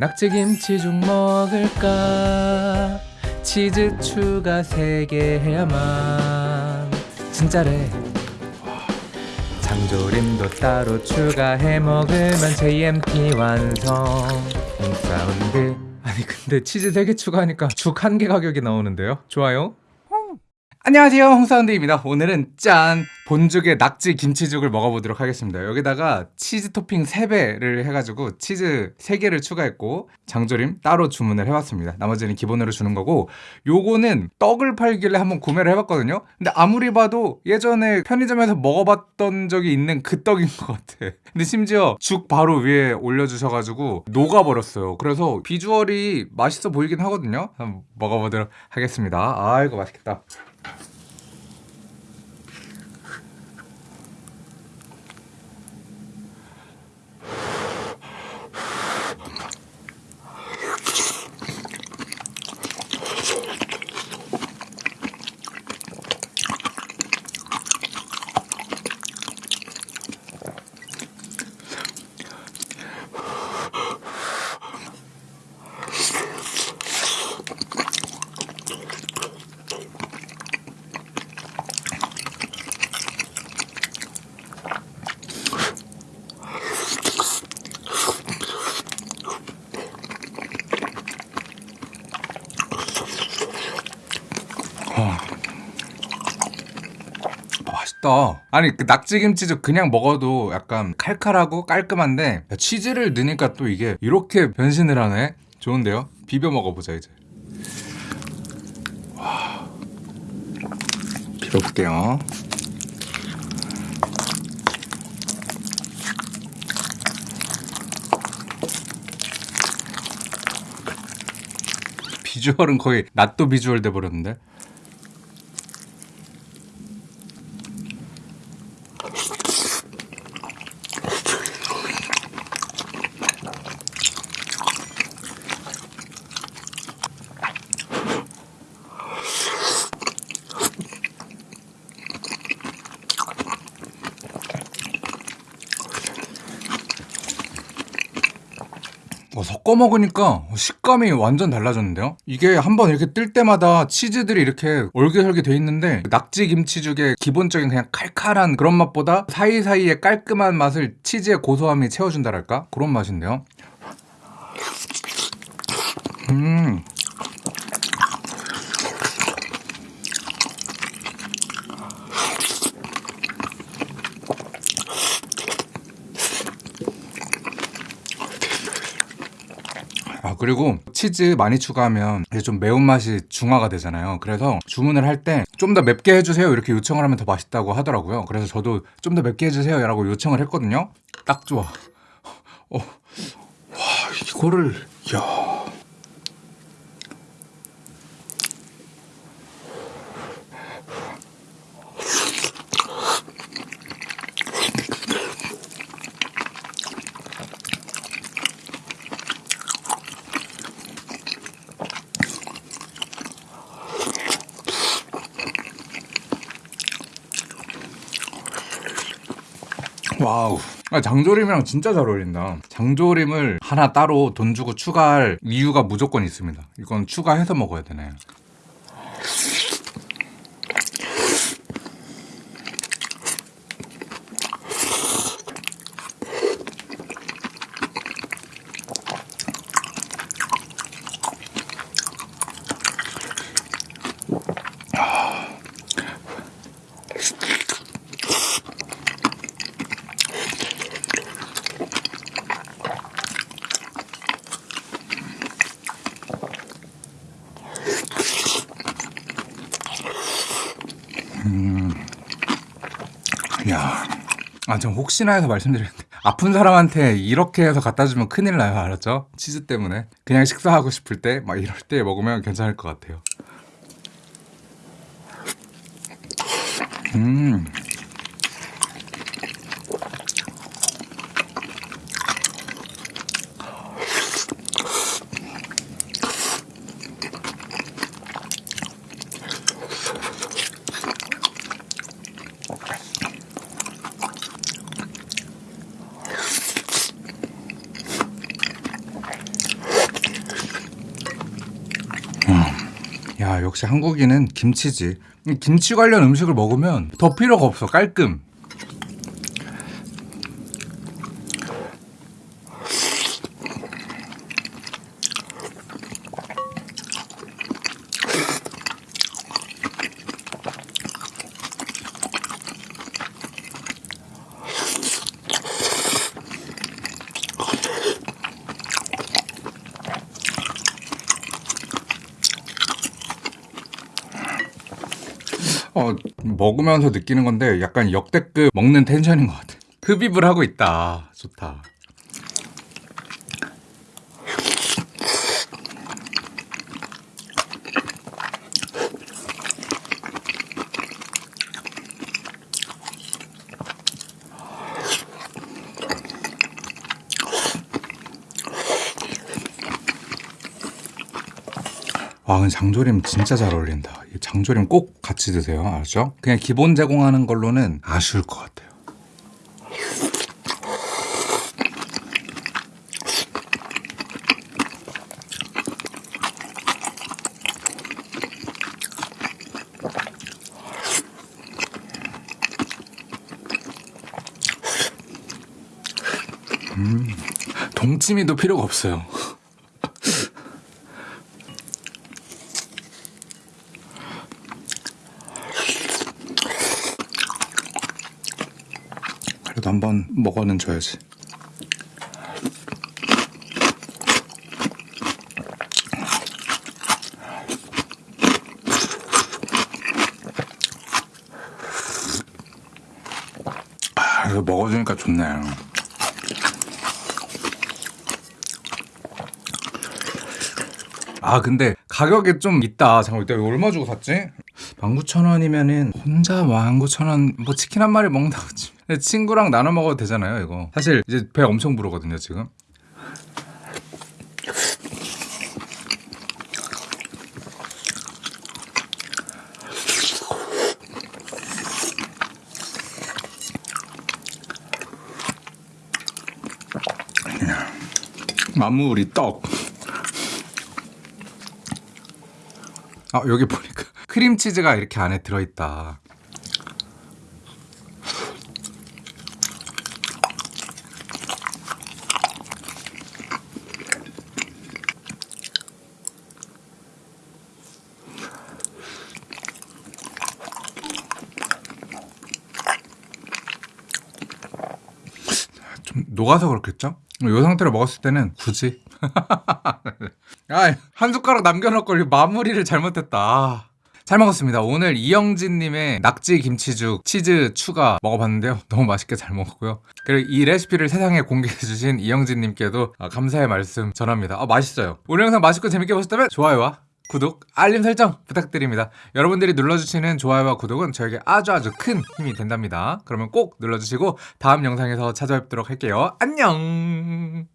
낙지김치죽 먹을까? 치즈 추가 3개 해야만. 진짜래. 장조림도 따로 추가해 먹으면 JMT 완성. 홍사운드. 아니 근데 치즈 3개 추가하니까 죽한개 가격이 나오는데요? 좋아요? 안녕하세요. 홍사운드입니다. 오늘은 짠 본죽의 낙지 김치죽을 먹어보도록 하겠습니다. 여기다가 치즈 토핑 3배를 해가지고 치즈 3개를 추가했고 장조림 따로 주문을 해봤습니다. 나머지는 기본으로 주는 거고 요거는 떡을 팔길래 한번 구매를 해봤거든요. 근데 아무리 봐도 예전에 편의점에서 먹어봤던 적이 있는 그 떡인 것 같아. 근데 심지어 죽 바로 위에 올려주셔가지고 녹아버렸어요. 그래서 비주얼이 맛있어 보이긴 하거든요. 한번 먹어보도록 하겠습니다. 아이고 맛있겠다 맛있다. 아니 그 낙지김치죽 그냥 먹어도 약간 칼칼하고 깔끔한데 치즈를 넣으니까 또 이게 이렇게 변신을 하네. 좋은데요? 비벼 먹어보자 이제. 와. 비벼볼게요. 비주얼은 거의 낫또 비주얼 돼버렸는데. Thank you. 어, 섞어 먹으니까 식감이 완전 달라졌는데요? 이게 한번 이렇게 뜰 때마다 치즈들이 이렇게 얼개설계 돼 있는데 낙지 김치죽의 기본적인 그냥 칼칼한 그런 맛보다 사이사이에 깔끔한 맛을 치즈의 고소함이 채워준다랄까? 그런 맛인데요? 음. 그리고 치즈 많이 추가하면 이게 좀 매운맛이 중화가 되잖아요. 그래서 주문을 할 때 좀 더 맵게 해주세요. 이렇게 요청을 하면 더 맛있다고 하더라고요. 그래서 저도 좀 더 맵게 해주세요 라고 요청을 했거든요. 딱 좋아. 어. 와 이거를 야 와우. 아, 장조림이랑 진짜 잘 어울린다. 장조림을 하나 따로 돈 주고 추가할 이유가 무조건 있습니다. 이건 추가해서 먹어야 되네. 야, 아, 전 혹시나 해서 말씀드렸는데 아픈 사람한테 이렇게 해서 갖다 주면 큰일 나요, 알았죠? 치즈 때문에 그냥 식사하고 싶을 때 막 이럴 때 먹으면 괜찮을 것 같아요. 음. 야 역시 한국인은 김치지. 이 김치 관련 음식을 먹으면 더 필요가 없어. 깔끔 어 먹으면서 느끼는 건데 약간 역대급 먹는 텐션인 것 같아. 흡입을 하고 있다. 좋다 와, 장조림 진짜 잘 어울린다. 이 장조림 꼭 같이 드세요. 알죠? 그냥 기본 제공하는 걸로는 아쉬울 것 같아요. 음, 동치미도 필요가 없어요. 그래도 한번 먹어는 줘야지. 아, 먹어주니까 좋네. 아 근데 가격이 좀 있다. 잠깐 이따 이거 얼마 주고 샀지? 19,000원이면은 혼자 19,000원 뭐 치킨 한 마리 먹는다고 치. 친구랑 나눠 먹어도 되잖아요, 이거. 사실 이제 배 엄청 부르거든요, 지금. 마무리 떡. 아 여기 보니까 크림치즈가 이렇게 안에 들어있다. 좀 녹아서 그렇겠죠? 이 상태로 먹었을 때는 굳이 아, 한 숟가락 남겨놓고 마무리를 잘못했다. 아. 잘 먹었습니다. 오늘 이영진님의 낙지 김치죽 치즈 추가 먹어봤는데요. 너무 맛있게 잘 먹었고요. 그리고 이 레시피를 세상에 공개해주신 이영진님께도 아, 감사의 말씀 전합니다. 아, 맛있어요. 오늘 영상 맛있고 재밌게 보셨다면 좋아요와 구독, 알림 설정 부탁드립니다. 여러분들이 눌러주시는 좋아요와 구독은 저에게 아주 아주 큰 힘이 된답니다. 그러면 꼭 눌러주시고 다음 영상에서 찾아뵙도록 할게요. 안녕!